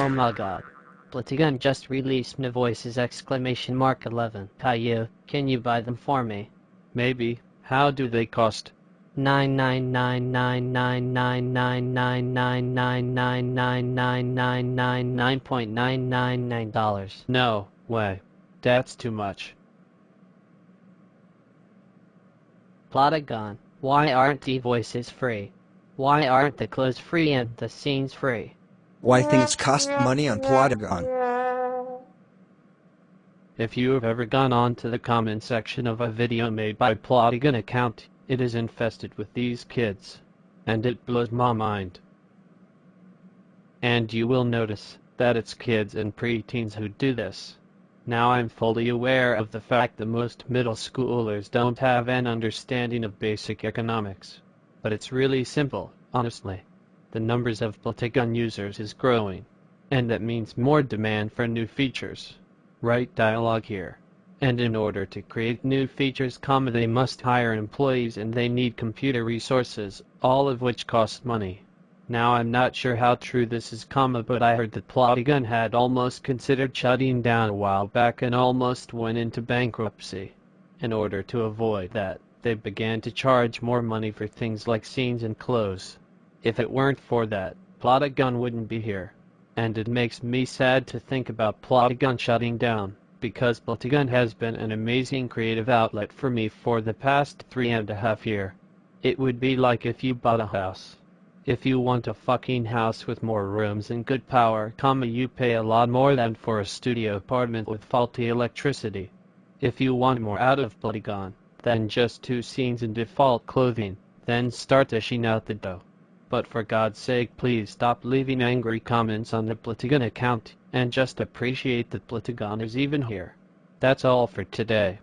Oh my god. Plotagon just released new voices exclamation mark 11. Caillou, can you buy them for me? Maybe. How do they cost? Nine nine nine nine nine nine nine nine nine nine nine nine nine nine nine nine point nine nine nine dollars. No way. That's too much. Plotagon, why aren't the voices free? Why aren't the clothes free and the scenes free? Why things cost money on Plotagon? If you have ever gone on to the comment section of a video made by Plotagon account, it is infested with these kids. And it blows my mind. And you will notice that it's kids and preteens who do this. Now I'm fully aware of the fact that most middle schoolers don't have an understanding of basic economics. But it's really simple, honestly. The numbers of Plotagon users is growing. And that means more demand for new features. Write dialogue here. And in order to create new features, comma, they must hire employees and they need computer resources, all of which cost money. Now I'm not sure how true this is, comma, but I heard that Plotagon had almost considered shutting down a while back and almost went into bankruptcy. In order to avoid that, they began to charge more money for things like scenes and clothes. If it weren't for that, Plotagon wouldn't be here. And it makes me sad to think about Plotagon shutting down, because Plotagon has been an amazing creative outlet for me for the past three and a half year. It would be like if you bought a house. If you want a fucking house with more rooms and good power, comma, you pay a lot more than for a studio apartment with faulty electricity. If you want more out of Plotagon than just two scenes in default clothing, then start dishing out the dough. But for God's sake please stop leaving angry comments on the Plotagon account, and just appreciate that Plotagon is even here. That's all for today.